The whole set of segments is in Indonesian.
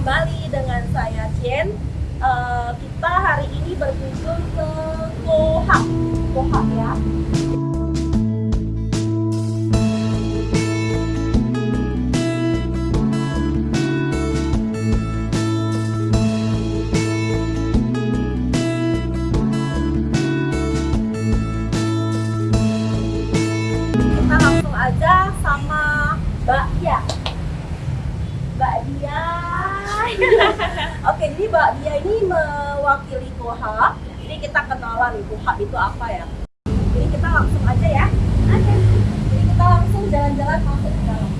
kembali dengan saya Jen. Eh, kita hari ini berkunjung ke Kohak, Kohak ya. Jadi Mbak Dia ini mewakili Kohak. Jadi kita kenalan nih Kohak itu apa ya. Jadi kita langsung aja ya. Oke. Jadi kita langsung jalan-jalan masuk ke dalam.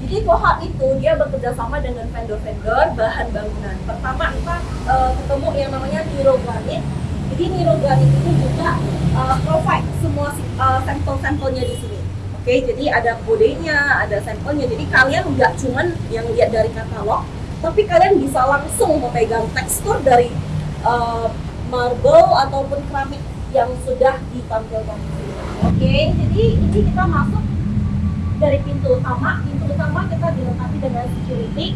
Jadi Kohak itu dia bekerja sama dengan vendor-vendor bahan bangunan. Pertama kita eh, ketemu yang namanya Niro Granit. Jadi Niro Granit itu juga eh, provide semua eh, sampel-sampelnya di sini. Oke, jadi ada kodenya, ada sampelnya. Jadi kalian nggak cuman yang lihat dari katalog, tapi kalian bisa langsung memegang tekstur dari eh, marble ataupun keramik yang sudah ditampilkan. Oke, jadi ini kita masuk dari pintu utama. Pintu utama kita dilengkapi dengan security.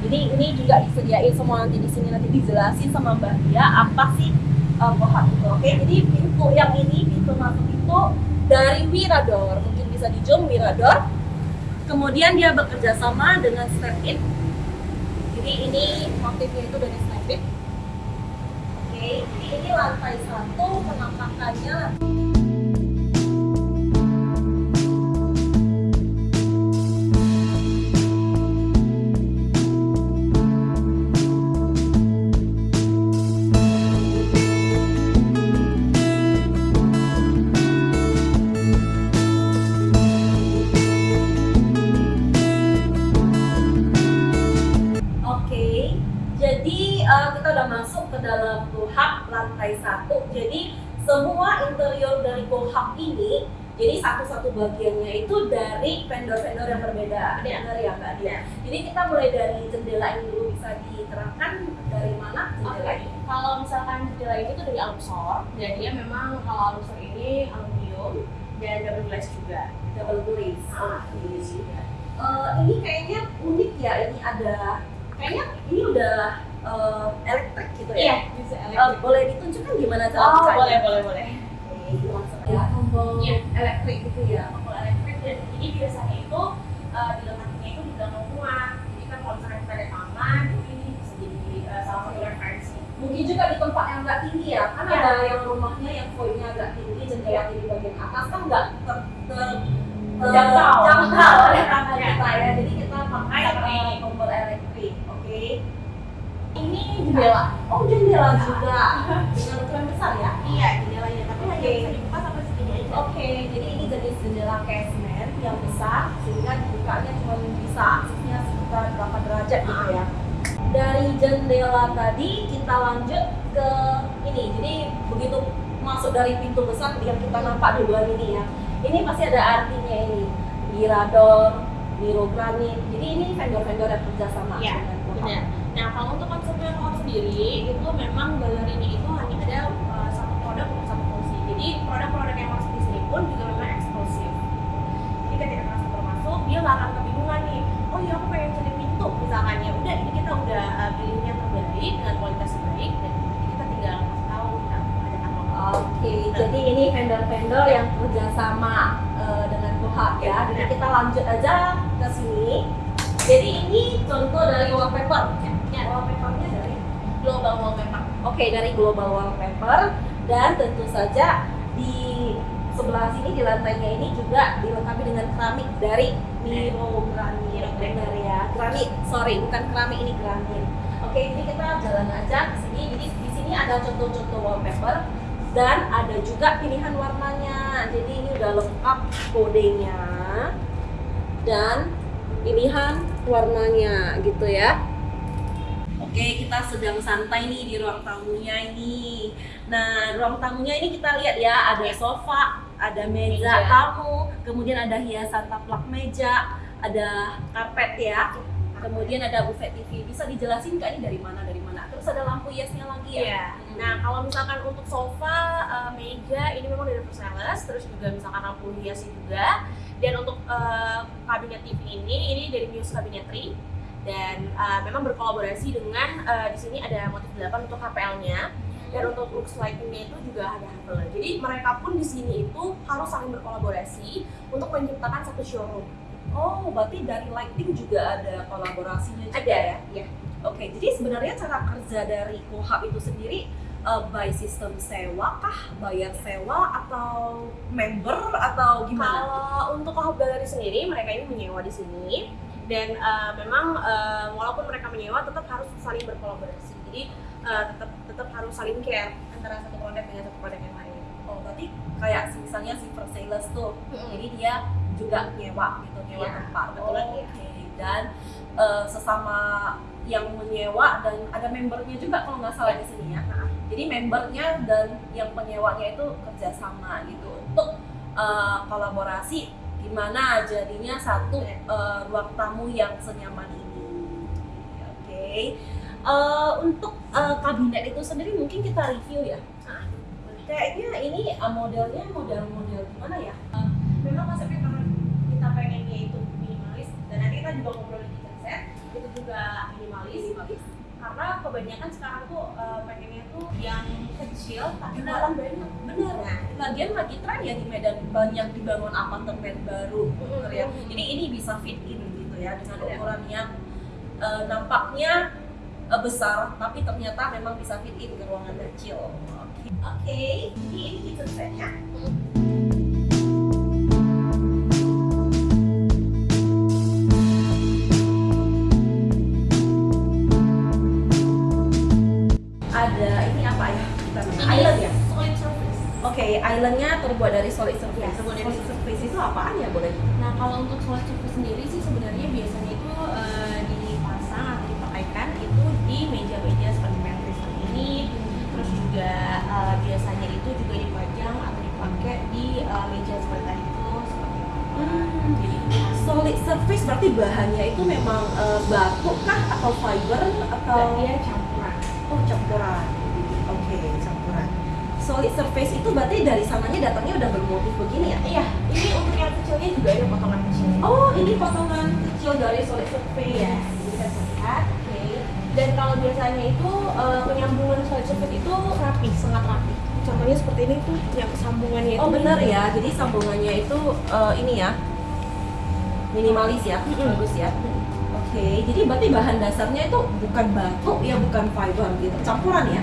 Ini ini juga disediain semua nanti di sini nanti dijelasin sama Mbak Dia apa sih uh, Kohak itu. Oke, jadi pintu yang ini pintu masuk itu dari Mirador. Mungkin bisa di zoom Mirador. Kemudian dia bekerja sama dengan Step It. Jadi ini motifnya itu dari It. Oke, jadi ini lantai satu penampakannya bagiannya itu dari vendor-vendor yang berbeda. Iya. Benar ya Mbak Dia? Jadi kita mulai dari jendela ini dulu bisa diterangkan dari mana jendela ini? kalau misalkan jendela ini tuh dari Aluxor, dan dia memang kalau Aluxor ini aluminium dan double glass juga. Double glaze. Ah, Oke. juga. Eh, ini kayaknya unik ya. Ini ada, kayaknya ini udah eh, elektrik gitu Iya, ya. bisa Eh, elektrik. boleh ditunjukkan gimana cara Oh, boleh, boleh, boleh. Oke, ya tombol Iya. elektrik gitu ya. Tombol elektrik dan ini biasanya itu uh, dilengkapinya itu di dalam rumah. Jadi kan kalau misalkan kita ada taman, ini bisa jadi uh, salah satu referensi. Mungkin juga di tempat yang nggak tinggi ya, kan Iya. ada yang rumahnya yang voidnya agak tinggi, jendelanya di bagian atas kan nggak ter, ter, Jangkau. jangkau oleh tangga Iya. kita ya. Jadi kita pakai eh, tombol elektrik, oke? Ini Jendela, oh jendela juga dengan ukuran besar ya? Iya, jendelanya, tapi hanya Oke. bisa Oke, jadi ini jenis jendela casement yang besar sehingga dibukanya cuma bisa aksesnya sekitar berapa derajat gitu ya. Dari jendela tadi kita lanjut ke ini. Jadi begitu masuk dari pintu besar yang kita nampak duluan ini ya. Ini pasti ada artinya ini. Mirador, Miro Granit. Jadi ini vendor-vendor yang kerjasama Iya, dengan Kohak. Benar. Nah, kalau untuk konsepnya Kohak sendiri, itu memang galeri ini itu hanya ada uh, satu produk untuk satu fungsi. Jadi produk-produk yang di pun juga memang eksklusif. Jadi ketika customer masuk, dia nggak akan kebingungan nih. Oh iya, aku pengen cari pintu misalkan ya. Udah, ini kita udah uh, pilih yang terbaik dengan kualitas terbaik dan kita tinggal kasih tahu kita ada katalog. Oke, jadi ini vendor-vendor yang kerjasama eh, dengan Kohak ya. Jadi kita lanjut aja ke sini. Jadi ini contoh dari wallpaper. Ya, Wallpapernya dari global wallpaper. Oke, dari Global Wallpaper dan tentu saja sebelah sini di lantainya ini juga dilengkapi dengan keramik dari Miro Granit. Benar ya, granit. Sorry, bukan keramik ini granit. Oke, jadi kita jalan aja ke sini. Jadi di sini ada contoh-contoh wallpaper dan ada juga pilihan warnanya. Jadi ini udah lengkap kodenya dan pilihan warnanya gitu ya. Oke, kita sedang santai nih di ruang tamunya ini. Nah, ruang tamunya ini kita lihat ya, ada sofa, ada meja Meja. tamu, kemudian ada hiasan taplak meja, ada karpet ya. Kemudian ada buffet TV. Bisa dijelasin nggak ini dari mana dari mana? Terus ada lampu hiasnya lagi ya? Iya. Nah, kalau misalkan untuk sofa, eh, meja ini memang dari Versailles, terus juga misalkan lampu hias juga. Dan untuk eh, kabinet TV ini, ini dari Muse Cabinetry. dan uh, memang berkolaborasi dengan uh, di sini ada motif 8 untuk HPL-nya dan untuk looks lighting-nya itu juga ada Haveler. Jadi mereka pun di sini itu harus saling berkolaborasi untuk menciptakan satu showroom. Oh, berarti dari lighting juga ada kolaborasinya juga Ada ya? ya. Oke, jadi sebenarnya cara kerja dari Kohab itu sendiri uh, by sistem sewa kah, bayar sewa atau member atau gimana? Kalau untuk Kohab Gallery sendiri, mereka ini menyewa di sini dan uh, memang uh, walaupun mereka menyewa tetap harus saling berkolaborasi. Jadi uh, tetap tetap harus saling care antara satu produk dengan satu produk yang lain. Oh, berarti kayak misalnya Silver Sailors tuh, Mm-mm. jadi dia juga nyewa gitu, nyewa Iya, tempat. kebetulan Oh, iya. Oke, dan uh, sesama yang menyewa dan ada membernya juga kalau nggak salah di sini ya. Nah, Jadi membernya dan yang penyewanya itu kerjasama gitu untuk uh, kolaborasi gimana jadinya satu uh, ruang tamu yang senyaman ini. Oke. Uh, untuk uh, kabinet itu sendiri mungkin kita review ya. Ah, Kayaknya ini uh, modelnya model-model gimana ya? memang konsepnya karena kita pengennya itu minimalis dan nanti kita juga ngobrol di set itu juga minimalis karena kebanyakan sekarang tuh uh, pengennya tuh yang kecil tapi Benar. dalam banyak Bener. Lagian lagi tren ya di Medan banyak dibangun apartemen baru. bener ya. Jadi ini bisa fit in gitu ya dengan ukuran yang uh, nampaknya uh, besar tapi ternyata memang bisa fit in ke ruangan kecil. Oke. Oke. Jadi ini kitchen setnya. Ada ini apa ya? Island ya? solid surface Oke, islandnya terbuat dari solid surface. Ya, terbuat dari solid surface itu apaan ya boleh? Nah kalau untuk solid surface sendiri sih sebenarnya biasanya itu eh, dipasang dipakaikan itu di meja-meja seperti pantry seperti ini terus juga eh, biasanya itu juga dipajang atau dipakai di eh, meja seperti tadi itu seperti itu. Hmm. Jadi Solid surface berarti bahannya itu memang eh, batu kah atau fiber atau dia campuran. oh campuran? Oke, campuran. Solid surface itu berarti dari sananya datangnya udah bermotif begini ya? Iya, ini untuk yang kecilnya juga ada potongan kecil. Oh, ini potongan kecil dari solid surface. Iya, bisa terlihat. Dan kalau biasanya itu eh, penyambungan solid surface itu rapi, sangat rapi. Contohnya seperti ini tuh yang sambungannya itu. Oh benar ya, jadi sambungannya itu eh, ini ya minimalis ya, Mm-mm. bagus ya. Oke, jadi berarti bahan dasarnya itu bukan batu ya, bukan fiber gitu, campuran ya.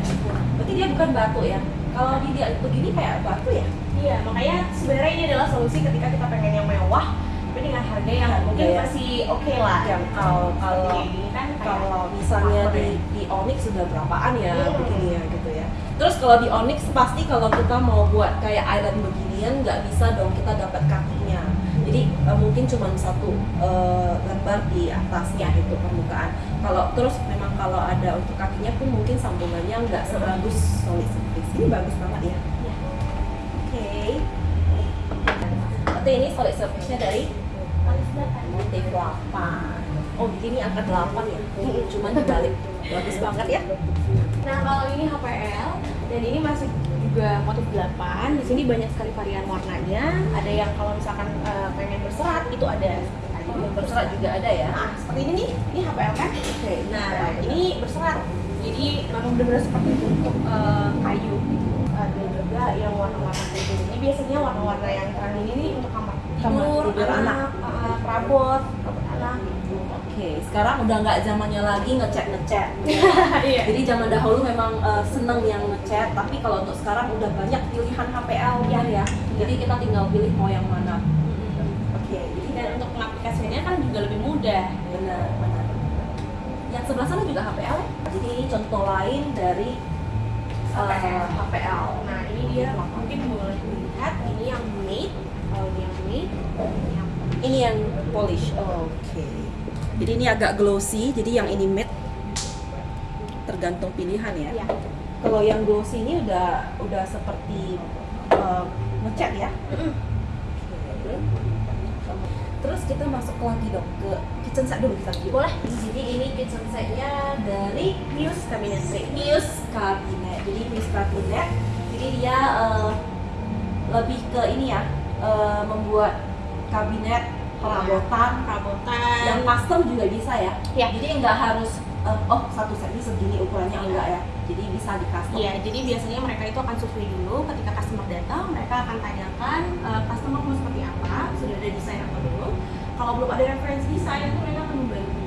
Berarti dia bukan batu ya. Kalau dilihat begini kayak batu ya. Iya, makanya sebenarnya ini adalah solusi ketika kita pengen yang mewah, tapi dengan harga yang Harga mungkin ya. masih oke lah. Yang kalau kalau ini kan kalau misalnya di ya. di Onyx sudah berapaan ya Hmm. begini ya gitu ya. Terus kalau di Onyx pasti kalau kita mau buat kayak island beginian nggak bisa dong kita dapat kakinya. Jadi eh, mungkin cuma satu eh, lembar di atasnya itu permukaan. Kalau terus memang kalau ada untuk kakinya pun mungkin sambungannya nggak sebagus solid surface. Ini bagus banget ya. Iya. Oke. Berarti ini solid surface-nya dari motif 8 oh begini angka 8 ya cuman dibalik bagus banget ya Nah, kalau ini HPL dan ini masih juga motif 8. Di sini banyak sekali varian warnanya. Ada yang kalau misalkan eh, pengen berserat itu ada seperti tadi. yang berserat juga ada ya Nah, seperti ini nih, ini HPL kan? oke Nah, ini berserat. Jadi memang benar-benar seperti untuk eh, kayu. Ada juga yang warna-warna gini. Ini biasanya warna-warna yang terang ini nih untuk kamar Kamar tidur, tidur anak. eh, perabot, perabot anak oke sekarang udah nggak zamannya lagi ngecat ngecat Iya. jadi zaman dahulu memang eh, seneng yang ngecat tapi kalau untuk sekarang udah banyak pilihan HPL ya ya. Jadi kita tinggal pilih mau yang mana. Oke. Jadi Dan untuk pengaplikasiannya kan juga lebih mudah. benar benar. Yang sebelah sana juga HPL ya? Jadi ini contoh lain dari eh, HPL. HPL Nah ini dia. Mungkin boleh dilihat. Ini yang matte, kalau ini yang matte, ini yang Ini yang polish. Oke. Jadi ini agak glossy, jadi yang ini matte tergantung pilihan ya. Iya. Kalau yang glossy ini udah udah seperti uh, ngecat ya. Terus kita masuk lagi dong ke kitchen set dulu kita dulu. Boleh. Jadi ini kitchen setnya dari Muse cabinetry. Muse Cabinet. Jadi Muse Cabinet. Jadi dia uh, lebih ke ini ya, uh, membuat kabinet perabotan, perabotan yang custom juga bisa ya. Ya. Jadi nggak harus eh, oh satu set ini segini ukurannya enggak ya. Jadi bisa di custom. Iya, jadi biasanya mereka itu akan survei dulu ketika customer datang, mereka akan tanyakan eh, customer mau seperti apa, sudah ada desain atau belum. Kalau belum ada referensi desain, itu mereka akan membantu.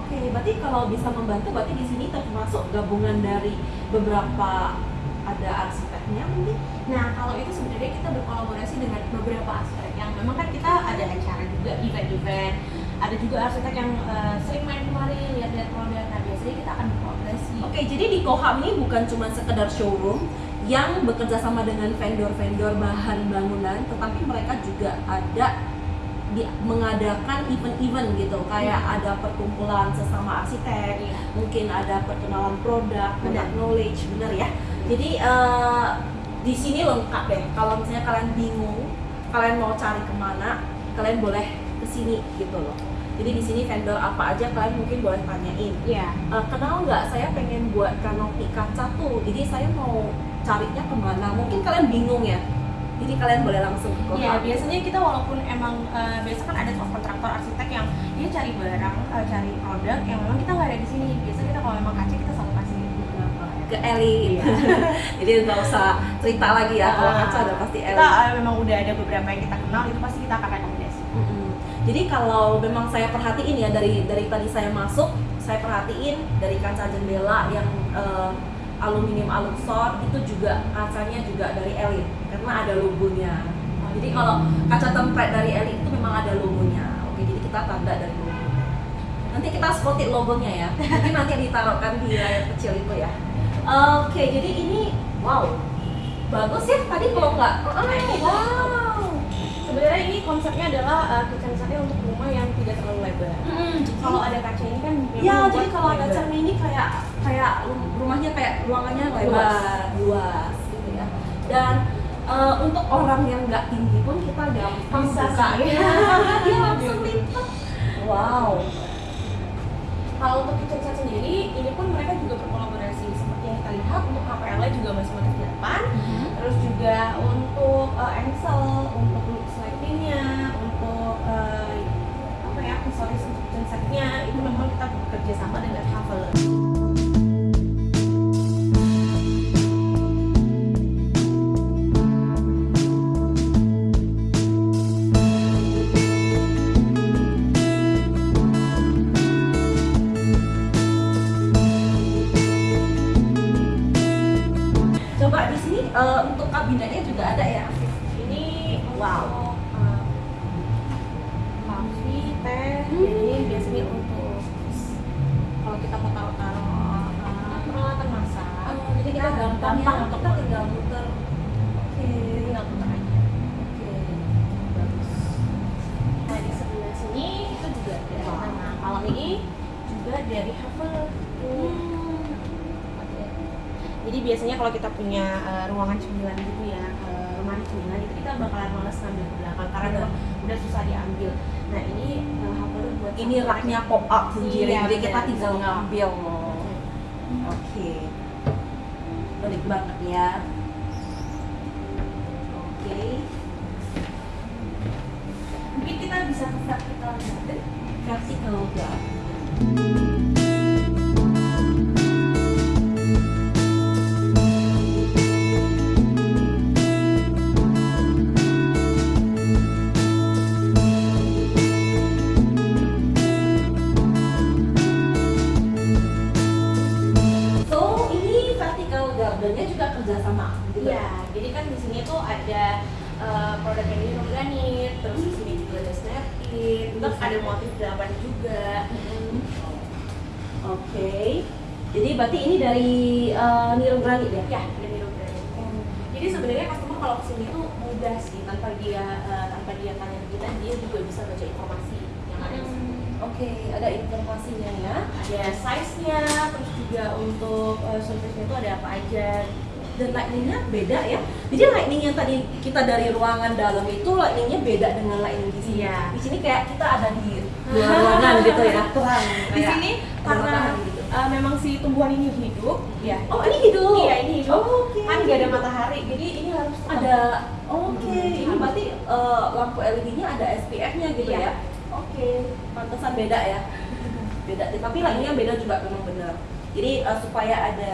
Oke, berarti kalau bisa membantu, berarti di sini termasuk gabungan dari beberapa ada arsiteknya mungkin. Nah, kalau itu sebenarnya kita berkolaborasi dengan beberapa aspek yang memang kan kita ada acara juga, event-event, ada juga arsitek yang eh, sering main kemari lihat-lihat produk. Nah, biasanya kita akan berkolaborasi. Oke, jadi di Koham ini bukan cuma sekedar showroom yang bekerja sama dengan vendor-vendor bahan bangunan, tetapi mereka juga ada di, mengadakan event-event gitu, kayak ada perkumpulan sesama arsitek, Iya. mungkin ada perkenalan produk, Benar. knowledge, bener ya. Jadi eh, di sini lengkap deh. Kalau misalnya kalian bingung, kalian mau cari ke mana, kalian boleh ke sini gitu loh. Jadi di sini vendor apa aja kalian mungkin boleh tanyain. Iya. Eh, kenal nggak saya pengen buat kanopi kaca tuh jadi saya mau carinya ke mana mungkin kalian bingung ya jadi kalian boleh langsung ke Iya, biasanya kita walaupun emang eh, biasa kan ada kontraktor arsitek yang dia cari barang, eh, cari produk yang memang kita nggak ada di sini. Biasa kita kalau memang kaca kita. Ke Eli. Iya. jadi nggak usah cerita lagi ya kalau kaca udah pasti Eli. Kita eh, memang udah ada beberapa yang kita kenal itu pasti kita akan rekomendasi. Mm-mm. jadi kalau memang saya perhatiin ya dari dari tadi saya masuk saya perhatiin dari kaca jendela yang eh, aluminium aluxor itu juga kacanya juga dari Elite karena ada logonya. Jadi kalau kaca template dari Elite itu memang ada logonya. Oke jadi kita tanda dari logonya nanti kita spotit logonya ya. Mungkin nanti ditaruhkan di layar kecil itu ya oke jadi ini wow bagus ya tadi kalau nggak oh, wow Sebenarnya ini konsepnya adalah eh, kitchen setnya untuk rumah yang tidak terlalu lebar. Mm, Kalau ada kaca ini kan Ya, jadi kalau ada cermin ini kayak kayak rum- rumahnya kayak ruangannya lebar, luas gitu ya. Dan eh, untuk orang yang nggak tinggi pun kita gampang Bisa. Dia langsung lipat. Wow. Kalau untuk kitchen set sendiri, ini pun mereka juga lihat untuk HPL juga masih motif 8 terus juga untuk uh, engsel, untuk lightingnya, untuk uh, apa ya aksesoris untuk kitchen setnya itu memang kita bekerja sama dengan Haveler. Punya uh, ruangan cemilan gitu ya, uh, lemari cemilan itu kita bakalan males ngambil ke belakang karena udah, udah susah diambil. Nah ini uh, Havel buat Ini raknya pop up sendiri, Iya, jadi kita benar. tinggal ngambil. Oke. Unik banget ya. Oke. Mungkin kita bisa ke vertical garden. Vertical garden. Berarti ini dari uh, Niro Granit ya? Ya, ada Miro Granit. Jadi sebenarnya customer kalau ke sini tuh mudah sih, tanpa dia uh, tanpa dia tanya kita, dia juga bisa baca informasi yang ada sini. Oke, ada informasinya ya. Ada size-nya, terus juga untuk uh, surface-nya itu ada apa aja. Dan lightningnya beda ya. Jadi lightning yang tadi kita dari ruangan dalam itu lightningnya beda dengan lightning di sini. Iya. Di sini kayak kita ada di dua ruangan gitu ya kurang di sini karena gitu. Uh, memang si tumbuhan ini hidup ya. Oh ini hidup? Iya ini hidup. Oh, oke. kan nggak ada matahari jadi ini harus tetap- ada. Oke. Hmm, ini harus. berarti eh, lampu LED-nya ada SPF-nya gitu Iya. ya? Oke. Pantesan beda ya. Beda. Tapi lainnya beda juga memang benar. Jadi eh, supaya ada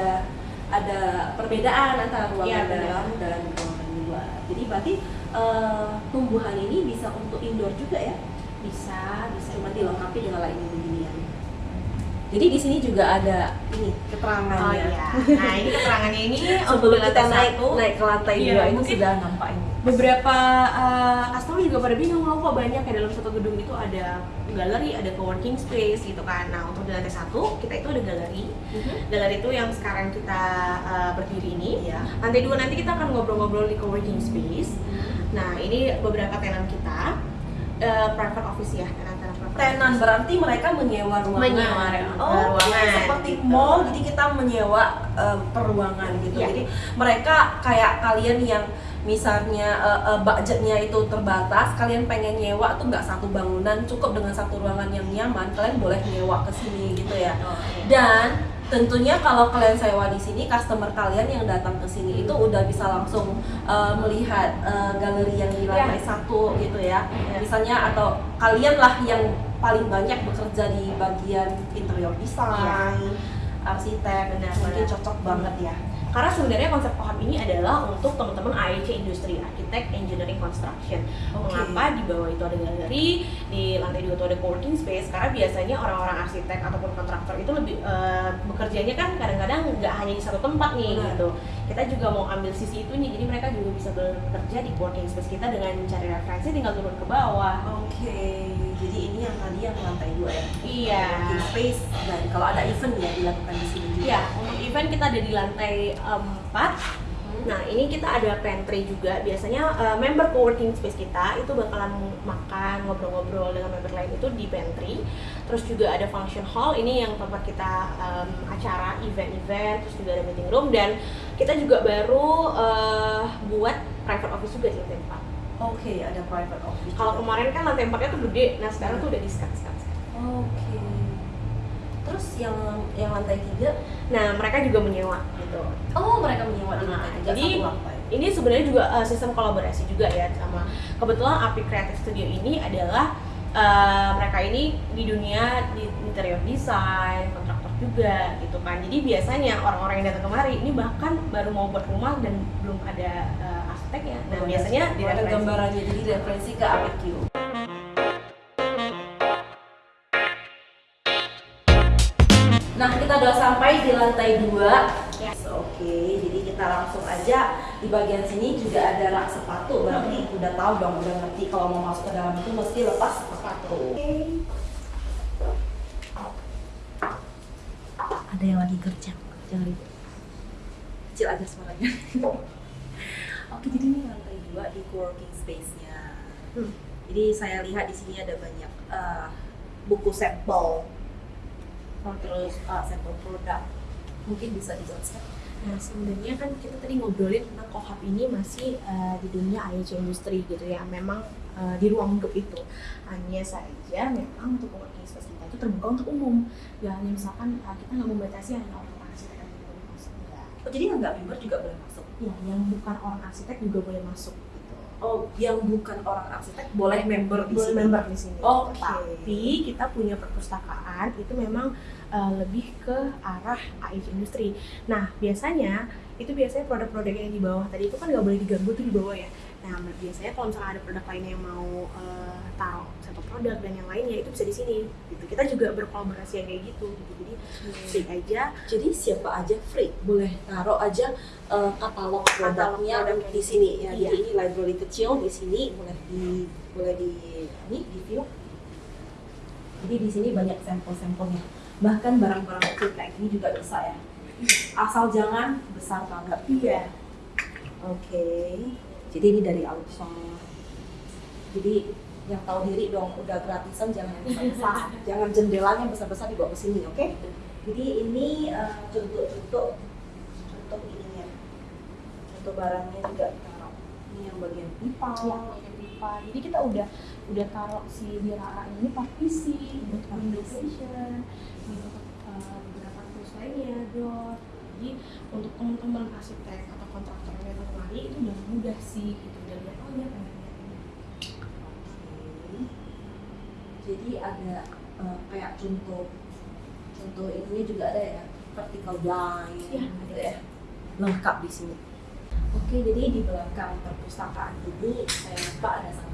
ada perbedaan antara ruangan Iya, benar. dalam dan ruangan luar. Jadi berarti eh, tumbuhan ini bisa untuk indoor juga ya? Bisa bisa cuma dilengkapi dengan lighting beginian jadi di sini juga ada ini keterangannya oh iya nah ini keterangannya ini sebelum kita naik satu, naik ke lantai Iya, dua mungkin sudah nampak ini beberapa uh, customer juga pada bingung loh kok banyak ya dalam satu gedung itu ada galeri, ada co-working space gitu kan. Nah untuk di lantai satu kita itu ada galeri. Galeri itu yang sekarang kita uh, berdiri ini. Iya. Lantai dua nanti kita akan ngobrol-ngobrol di co-working space. Nah ini beberapa tenan kita uh, private office ya private tenan berarti mereka menyewa ruangan. Menyewa oh, ruangan, seperti mall, jadi kita menyewa eh, per ruangan gitu. Iya. Jadi mereka kayak kalian yang misalnya eh, eh, budgetnya itu terbatas, kalian pengen nyewa tuh nggak satu bangunan, cukup dengan satu ruangan yang nyaman, kalian boleh nyewa ke sini gitu ya. Oh, iya. Dan tentunya kalau kalian sewa di sini, customer kalian yang datang ke sini itu udah bisa langsung eh, melihat eh, galeri yang di lantai satu gitu ya. Iya. Misalnya atau kalian lah yang paling banyak bekerja di bagian interior design, arsitek, Benar, mungkin benar. cocok banget ya. Karena sebenarnya konsep kohab ini adalah untuk teman-teman AEC Industri, Architect Engineering Construction. Oke. Mengapa di bawah itu ada galeri, di lantai dua itu ada co-working space? Karena biasanya orang-orang arsitek ataupun kontraktor itu lebih eh, bekerjanya kan kadang-kadang nggak hanya di satu tempat nih Benar. gitu. Kita juga mau ambil sisi itunya, jadi mereka juga bisa bekerja di co-working space kita dengan mencari referensi tinggal turun ke bawah. Oke, jadi ini yang tadi yang lantai dua ya. Iya. Working space dan kalau ada event ya dilakukan di sini juga. Iya, untuk event kita ada di lantai 4 Nah, ini kita ada pantry juga. Biasanya uh, member co-working space kita itu bakalan makan, ngobrol-ngobrol dengan member lain itu di pantry. Terus juga ada function hall, ini yang tempat kita um, acara, event-event, terus juga ada meeting room dan kita juga baru uh, buat private office juga di lantai 4. Oke, ada private office. Kalau kemarin kan lantai 4-nya tuh gede, nah sekarang tuh udah di-skat-skat. Oke. Terus yang yang lantai tiga, Nah, mereka juga menyewa gitu. oh mereka menyewa di Nah, lantai tiga jadi ini sebenarnya juga uh, sistem kolaborasi juga ya sama kebetulan Api Creative Studio ini adalah uh, mereka ini di dunia di interior design kontraktor juga gitu kan jadi biasanya orang-orang yang datang kemari ini bahkan baru mau buat rumah dan belum ada uh, arsiteknya nah Oh, biasanya ada direferensi. gambarannya jadi referensi ke APQ. Lantai dua. Ya. Oke, jadi kita langsung aja di bagian sini juga ada rak sepatu. Berarti udah tahu dong, udah ngerti kalau mau masuk ke dalam itu mesti lepas sepatu. Ada yang lagi kerja, jangan ribut. Kecil aja suaranya. Oke, jadi ini lantai dua di co-working space-nya. Hmm. Jadi saya lihat di sini ada banyak eh, buku sampel, terus eh, sampel produk. Mungkin bisa dijelaskan. Nah sebenarnya kan kita tadi ngobrolin tentang kohab ini masih uh, di dunia IoT industri gitu ya Memang uh, di ruang lingkup itu Hanya saja memang untuk space kita itu terbuka untuk umum Gak hanya misalkan uh, kita nggak membatasi hanya orang arsitek yang boleh masuk Enggak Oh, jadi yang nggak member juga boleh masuk. Ya yang bukan orang arsitek juga boleh masuk gitu Oh, yang bukan orang arsitek boleh member di boleh sini. member di sini. Oke. Tapi kita punya perpustakaan itu memang uh, lebih ke arah AIC industri. Nah biasanya itu biasanya produk-produk yang di bawah tadi itu kan nggak boleh diganggu tuh di bawah ya. Nah biasanya kalau misalnya ada produk lainnya yang mau uh, taruh satu produk dan yang lainnya itu bisa di sini. Gitu. Kita juga berkolaborasi yang kayak gitu. gitu. Jadi free aja. Jadi siapa aja free boleh taruh aja eh, katalog produknya produknya. di sini ya. Iya. Jadi ini library kecil di sini boleh di boleh di ini di view. Jadi di sini banyak sampel-sampelnya. Bahkan barang-barang kecil kayak gini juga bisa ya. Asal jangan besar banget. Iya. Oke. Jadi ini dari outside. Jadi yang tahu diri dong, udah gratisan jangan yang besar-besar. jangan jendelanya besar-besar dibawa ke sini, oke? Jadi ini eh, contoh-contoh contoh ininya. Contoh barangnya juga taruh. Ini yang bagian pipa. Iya, apa jadi kita udah udah taruh si Dirara ini partisi untuk communication gitu uh, beberapa tools lainnya dot jadi untuk teman-teman arsitek atau kontraktor yang datang kemari itu udah mudah sih gitu. Udah lihat oh ya ini. Jadi ada eh, kayak contoh contoh ininya juga ada ya vertical blind Iya, gitu ya. Lengkap di sini. Oke, jadi di belakang perpustakaan ini saya lupa ada satu ya,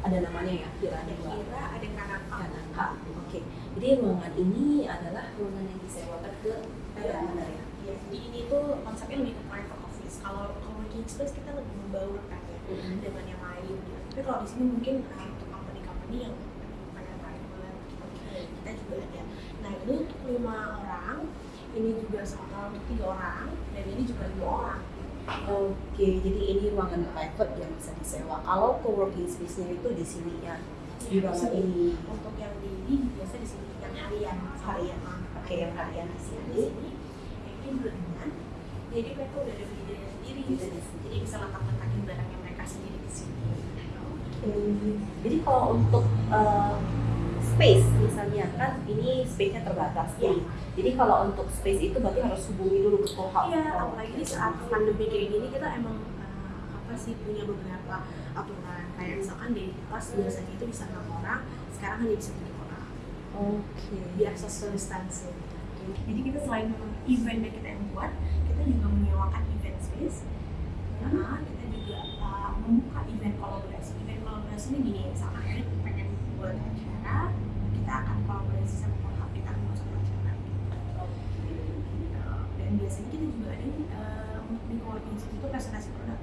ada namanya ya, kira ada dua. kira ada kanaka Kanaka. Oke, jadi ruangan ini adalah ruangan yang disewakan ke Iya. benar ya. ya jadi ini tuh konsepnya lebih ke private office kalau co-working space kita lebih membaur kan ya Mhm. dengan yang lain gitu. tapi kalau di sini mungkin uh, untuk company-company yang pengen private gitu. kita juga ada nah ini untuk lima orang ini juga sama untuk tiga orang dan ini juga dua orang Oke, jadi ini ruangan private yang bisa disewa. Kalau co-working space-nya itu di sini ya, di ruangan ini. untuk yang di ini biasa di sini yang harian harian Oke, yang harian di sini. di sini yang ini jadi mereka udah ada bidanya sendiri Bidanya sendiri. jadi bisa letak-letakin barangnya mereka sendiri di sini Oke. Jadi kalau untuk eh, space misalnya kan ini space-nya terbatas Iya. nih. Jadi kalau untuk space itu berarti harus hubungi dulu ke Kohab. Iya, apalagi di saat pandemi kayak gini kita emang uh, apa sih punya beberapa aturan kayak misalkan di kelas biasanya itu bisa enam orang, sekarang hanya bisa tiga orang Oke. biar social distancing. Jadi kita selain memang event yang kita yang buat, kita juga menyewakan event space. Nah, kita juga uh, membuka event kolaborasi. Event kolaborasi ini gini, misalkan pengen buat acara, kita akan kolaborasi sama Kohab, kita akan masuk acara. dan biasanya kita juga ada uh, untuk di co-working space itu presentasi produk.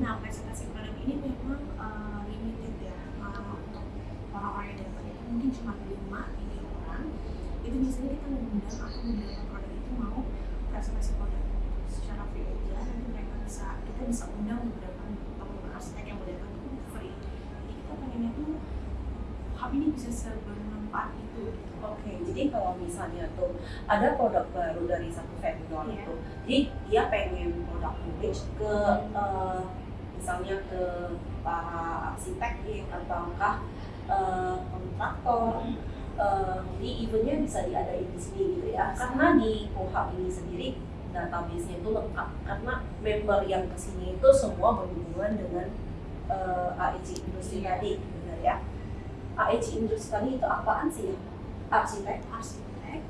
Nah presentasi produk ini memang uh, limited ya uh, untuk orang-orang yang datang itu mungkin cuma lima tiga orang. Itu biasanya kita mengundang atau beberapa produk itu mau presentasi produk secara free aja. Nanti mereka bisa kita bisa undang beberapa teman-teman arsitek yang mau datang itu free. Jadi kita pengennya tuh hub ini bisa sebermanfaat itu. gitu. Oke, jadi kalau misalnya tuh ada produk baru dari satu vendor Iya. itu, jadi dia pengen produk knowledge ke eh, misalnya ke para arsitek ya, ataukah eh, kontraktor. Eh, jadi eventnya bisa diadain di sini gitu ya, karena di Kohab ini sendiri database-nya itu lengkap karena member yang ke sini itu semua berhubungan dengan eh, AEC industri tadi, benar ya? AEC industri itu apaan sih ya? Arsitek, arsitek,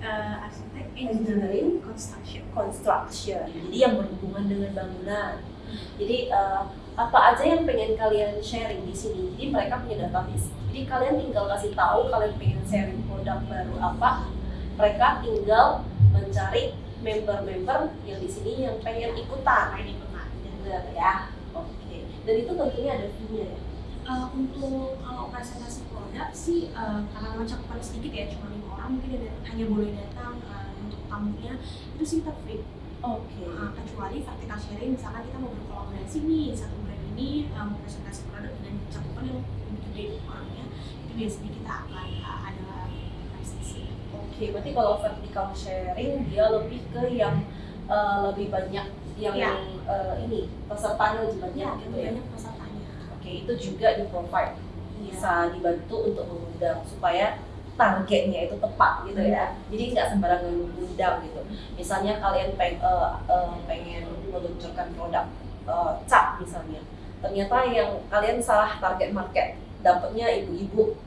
eh, arsitek, Engineering, construction. construction, jadi yang berhubungan dengan bangunan. Jadi eh, apa aja yang pengen kalian sharing di sini? Jadi mereka punya database. Jadi kalian tinggal kasih tahu kalian pengen sharing produk baru apa. Mereka tinggal mencari member-member yang di sini yang pengen ikutan. Nah, ini benar. Ya? Oke. Dan itu tentunya ada fee-nya ya. Eh, untuk kalau presentasi produk sih eh, karena memang cakupannya sedikit ya cuma lima orang mungkin ada, hanya boleh datang eh, untuk tamunya itu sih kita free Oke. Eh, kecuali vertical sharing misalkan kita mau berkolaborasi nih satu brand ini eh, mau presentasi produk dengan cakupan yang lebih gede orangnya itu biasanya kita akan eh, ada presentasi Oke, berarti kalau vertical sharing dia lebih ke yang eh, lebih banyak yang Iya. eh, ini pesertanya lebih banyak ya gitu ya. banyak itu juga di provide bisa dibantu untuk mengundang supaya targetnya itu tepat gitu ya. Jadi nggak sembarangan mengundang gitu. Misalnya kalian peng, eh, eh, pengen meluncurkan produk eh, cat misalnya, ternyata yang kalian salah target market, dapatnya ibu-ibu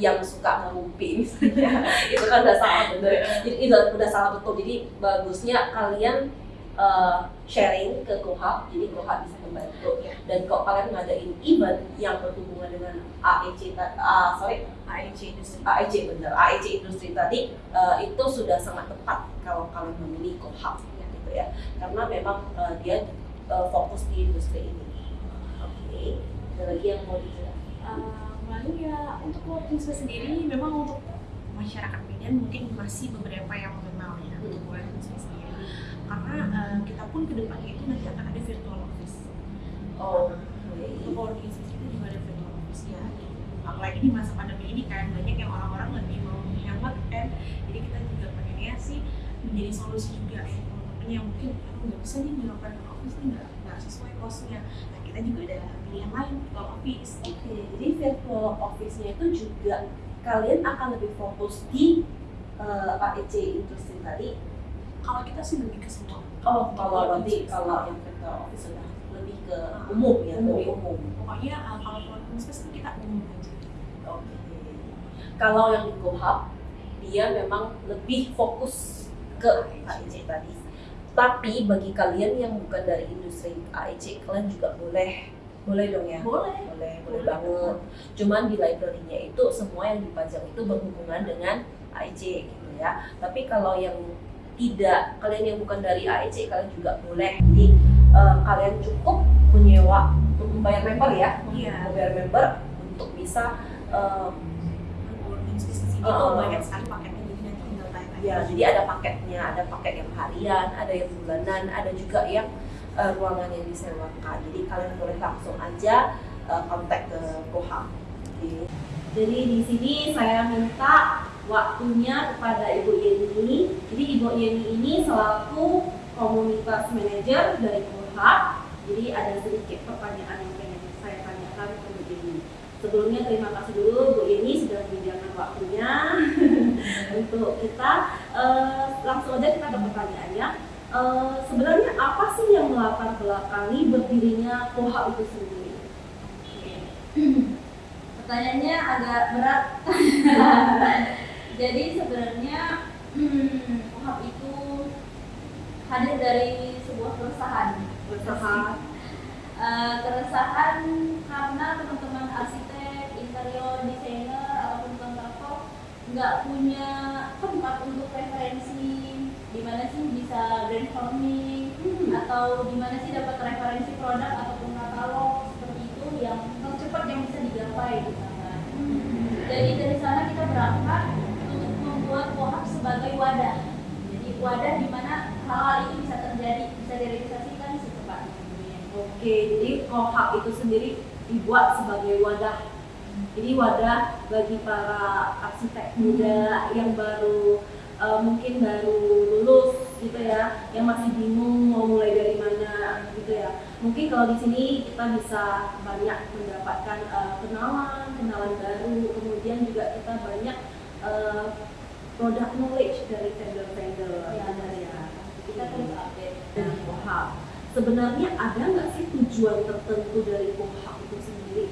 yang suka ngerumpi misalnya, itu kan udah salah bener. Jadi itu udah salah betul. Jadi bagusnya kalian eh, sharing ke Kohab, jadi Kohab bisa membantu. Dan kalau kalian ngadain event yang berhubungan dengan AEC, ah, sorry AEC industri AEC bener, AEC industri tadi eh, itu sudah sangat tepat kalau kalian memilih Kohab gitu ya, karena memang eh, dia eh, fokus di industri ini. Oke, ada lagi yang mau dijelaskan? Uh, lalu ya untuk working space sendiri memang untuk masyarakat Medan mungkin masih beberapa yang mengenal ya sendiri karena uh, kita pun ke depannya itu nanti akan ada virtual office. Oh, untuk space kita juga ada virtual office ya. Apalagi di masa pandemi ini kan banyak yang orang-orang lebih mau hemat kan jadi kita juga pengennya sih menjadi solusi juga ya yang mungkin aku nggak bisa nih melakukan office nih nggak nggak sesuai costnya. Nah kita juga ada pilihan lain virtual office. Oke, jadi virtual office-nya itu juga kalian akan lebih fokus di uh, AEC industri tadi. Kalau kita sih lebih ke semua Oh, kalau berarti kalau yang virtual office sudah lebih ke umum ya, Umum. lebih umum. pokoknya uh, kalau program spesifik kita umum aja Oke. Kalau yang di GoHub, dia memang lebih fokus ke AEC tadi. Tapi bagi kalian yang bukan dari industri AEC, kalian juga boleh boleh dong ya. boleh boleh boleh Boleh. banget cuman di library-nya itu semua yang dipajang itu berhubungan dengan AEC gitu ya tapi kalau yang tidak kalian yang bukan dari AEC kalian juga boleh jadi eh, kalian cukup menyewa untuk membayar member ya Iya. membayar member untuk bisa eh, ini Oh. tuh banyak sekali paketnya jadi nanti tinggal tanya ya jadi ada paketnya ada paket yang harian ada yang bulanan ada juga yang eh, ruangan yang disewakan jadi kalian boleh langsung aja eh, kontak ke Koham Oke. jadi di sini saya minta waktunya kepada Ibu Yeni jadi Ibu Yeni ini selaku komunitas manajer dari Koham jadi ada sedikit pertanyaan yang pengen saya tanyakan ke Bu Yeni. Sebelumnya terima kasih dulu Bu Yeni sudah menyediakan waktunya untuk kita. Eh, langsung aja kita ke pertanyaannya. Eh, sebenarnya apa sih yang melatar belakangi berdirinya Koha itu sendiri? Pertanyaannya agak berat. Jadi sebenarnya hmm, Kohab itu hadir dari sebuah keresahan. Usaha Eh, keresahan karena teman-teman arsitek, interior designer ataupun kontraktor nggak punya tempat untuk referensi di mana sih bisa brainstorming Hmm. atau di mana sih dapat referensi produk ataupun katalog seperti itu yang tercepat yang bisa digapai gitu kan. Jadi dari sana kita berangkat membuat Kohab sebagai wadah. Jadi wadah di mana hal-hal itu bisa terjadi, bisa direalisasikan secepatnya. Oke, jadi Koha itu sendiri dibuat sebagai wadah. Jadi wadah bagi para arsitek muda yang baru eh, mungkin baru lulus gitu ya, yang masih bingung mau mulai dari mana gitu ya. Mungkin kalau di sini kita bisa banyak mendapatkan eh, kenalan, kenalan baru, kemudian juga kita banyak eh, product knowledge dari vendor-vendor Ya, ya. Kita terus update. dari Kohab. Sebenarnya ada nggak sih tujuan tertentu dari Kohab itu sendiri?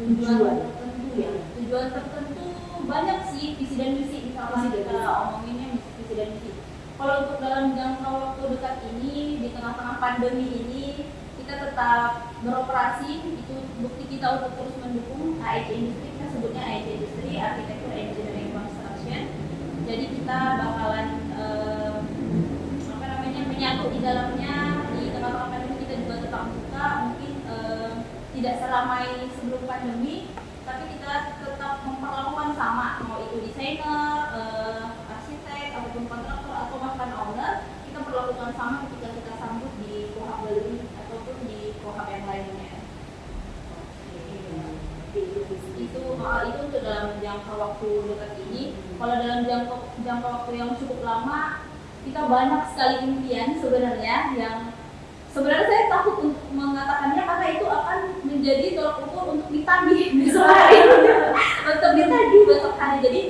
tujuan Tujuan. tertentu ya tujuan tertentu banyak sih visi dan misi dan kita misi. omonginnya visi, dan misi kalau untuk dalam jangka waktu dekat ini di tengah-tengah pandemi ini kita tetap beroperasi itu bukti kita untuk terus mendukung AEC Industri kita sebutnya AEC Industri Architecture Engineering jadi kita bakalan eh, apa namanya menyatu di dalamnya di tengah-tengah pandemi kita juga tetap buka mungkin eh, tidak seramai sebelum pandemi tapi kita tetap memperlakukan sama mau itu desainer, eh, arsitek ataupun kontraktor atau bahkan owner kita perlakukan sama ketika kita sambut di kohab Gallery ataupun di kohab yang lainnya. Itu itu untuk dalam jangka waktu dekat ini kalau dalam jangka jangka waktu yang cukup lama kita banyak sekali impian sebenarnya yang sebenarnya saya takut untuk mengatakannya karena itu akan menjadi tolak ukur untuk ditagih besok hari untuk ditagih besok hari jadi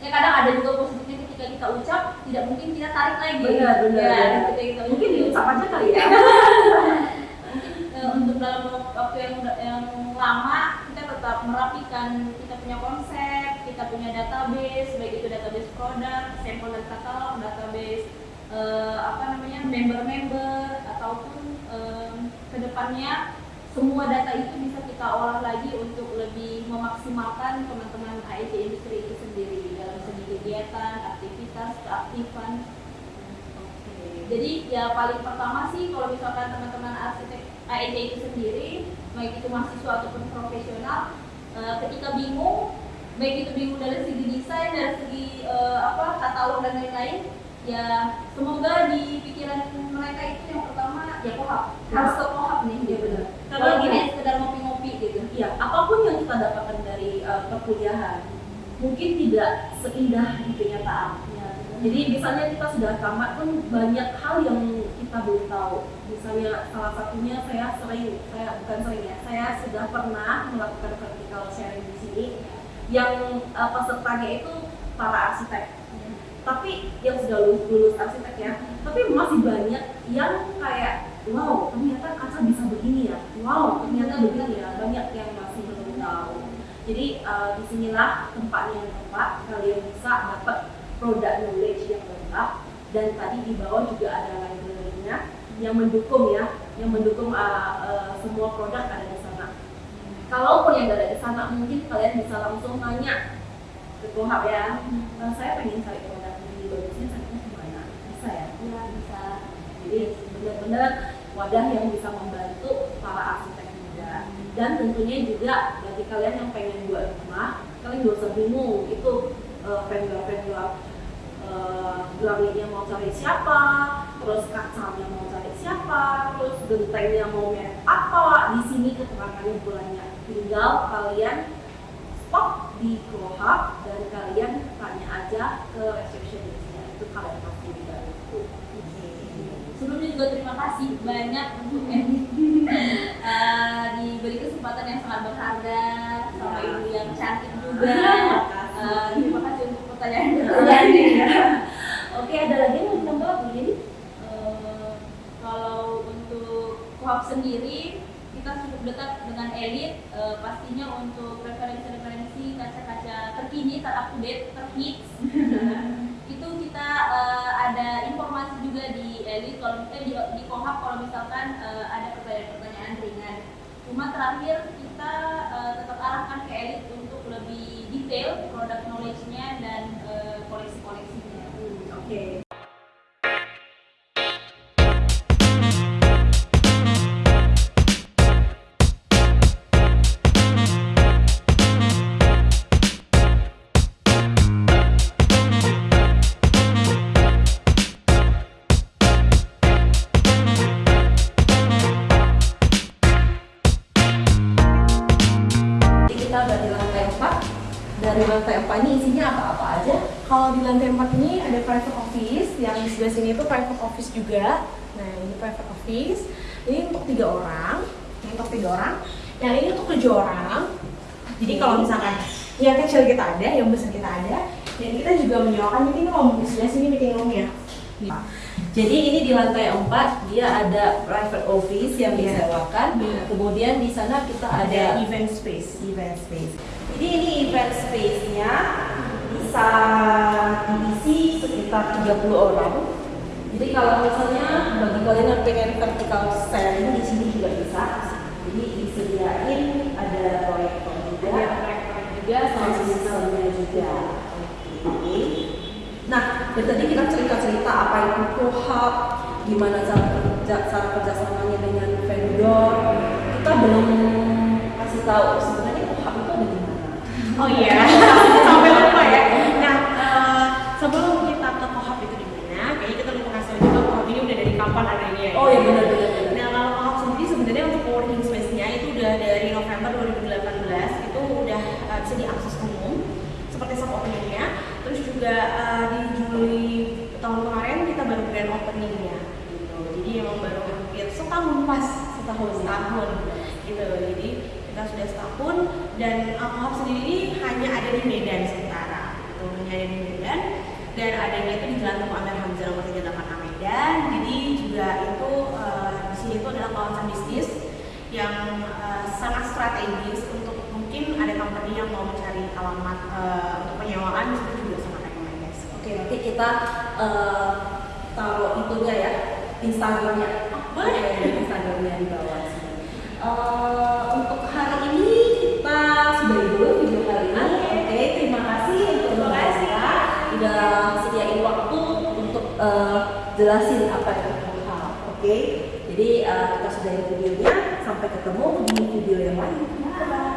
ya kadang ada juga positifnya ketika kita ucap tidak mungkin kita tarik lagi Benar, benar, ya, benar. ketika kita Mungkin diucap aja kali ya. mungkin eh, untuk dalam waktu yang yang lama kita tetap merapikan kita punya konsep, kita punya database, baik itu database produk, sampel dan katalog, database eh, apa namanya member-member ataupun eh, ke depannya semua data itu bisa kita olah lagi untuk lebih memaksimalkan teman-teman IT industri itu sendiri dalam segi kegiatan, aktivitas, keaktifan. Jadi ya paling pertama sih kalau misalkan teman-teman arsitek AEC itu sendiri, baik itu mahasiswa ataupun profesional, eh, ketika bingung, baik itu bingung dari segi desain, dari segi eh, apa katalog dan lain-lain, ya semoga di pikiran mereka itu yang pertama ya kohab, harus ke kohab nih, ya benar. Kalau gini- sekedar ngopi-ngopi gitu. Iya, apa pun yang kita dapatkan dari uh, perkuliahan mungkin tidak seindah di kenyataannya. gitu. Jadi misalnya kita sudah tamat pun banyak hal yang kita belum tahu. Misalnya salah satunya saya sering, saya bukan sering ya, saya sudah pernah melakukan vertical sharing di sini yang uh, pesertanya itu para arsitek. Tapi yang sudah lulus, lulus arsitek ya, tapi masih banyak yang kayak wow ternyata kaca bisa begini ya, wow ternyata begini ya, banyak yang masih belum tahu. Jadi uh, di sinilah tempatnya yang tepat kalian bisa dapat produk knowledge yang lengkap dan tadi di bawah juga ada library-nya yang mendukung ya, yang mendukung uh, uh, semua produk ada. Kalaupun yang ada di sana mungkin kalian bisa langsung nanya ke Gohab ya, "Eh, saya pengen cari produk ini bagusnya caranya gimana? Bisa ya? Iya bisa. Jadi benar-benar wadah yang bisa membantu para arsitek muda dan tentunya juga bagi kalian yang pengen buat rumah kalian gak usah bingung itu eh, vendor-vendor uh, granitnya mau cari siapa terus kacanya mau cari siapa terus gentengnya mau merek apa di sini keterangannya banyak tinggal kalian stop di Gohab dan kalian tanya aja ke resepsionisnya itu kalian pasti dibantu Sebelumnya juga terima kasih banyak untuk Edi Eh, diberi kesempatan yang sangat berharga sama Ya. ibu yang cantik juga. Eh, terima kasih untuk pertanyaan Jadi ya. Oke, ada lagi yang mau ditambah Bu Yeni? Eh, kalau untuk kohab sendiri kita cukup dekat dengan elit eh, pastinya untuk referensi-referensi kaca-kaca terkini ter up to date terhits itu kita eh, ada informasi juga di elit kalau eh, di, di kohab kalau misalkan eh, ada pertanyaan-pertanyaan ringan. Cuma terakhir kita eh, tetap arahkan ke elit untuk lebih detail produk knowledge-nya dan koleksi-koleksinya. Oke. Jadi di sebelah sini itu private office juga. Nah, ini private office. Ini untuk tiga orang, ini untuk tiga orang. Yang ini untuk tujuh orang. Jadi kalau misalkan yang kecil kita ada, yang besar kita ada, dan kita juga menyewakan meeting room di sini meeting roomnya. Jadi ini di lantai 4 dia ada private office yang disewakan. Iya. Kemudian di sana kita Ada ada event space. event space. Jadi ini event space-nya bisa diisi sekitar 30 orang. Jadi kalau misalnya bagi kalian yang pengen vertical sharing di sini juga bisa. Jadi disediain ada proyektor juga, Ada proyektor juga sama sistemnya juga. Oke. Nah, dari tadi kita cerita-cerita apa itu kohab, gimana cara kerja, cara kerjasamanya dengan vendor. Kita belum kasih tahu sebenarnya kohab itu ada di mana. Oh iya, sampai kapan adanya. ya. Oh iya benar-benar. Nah, kalau kohab sendiri sebenarnya untuk co-working space-nya itu udah dari November 2018 itu udah eh, bisa diakses umum seperti soft opening-nya. Terus juga eh, di Juli tahun kemarin kita baru grand opening-nya gitu. Jadi emang baru hampir setahun pas setahun setahun gitu. Jadi kita sudah setahun dan uh, Kohab sendiri hanya ada di Medan sementara gitu. hanya ada di Medan dan adanya itu di Jalan Temu Amir Hamzah nomor 38 Medan jadi juga itu uh, di sini itu adalah kawasan bisnis yang uh, sangat strategis untuk mungkin ada company yang mau mencari alamat uh, untuk penyewaan di situ juga sangat rekomendasi Oke, nanti kita eh, taruh itunya ya, Instagramnya. boleh. Oke, Instagramnya di bawah sini. Eh, untuk hari ini kita sudahi dulu video kali ini. Oke, terima kasih untuk Terima kasih. mereka udah sediain waktu untuk eh, jelasin apa itu Kohab. Oke, jadi eh, kita sudahi videonya. Sampai ketemu di video yang lain. Bye.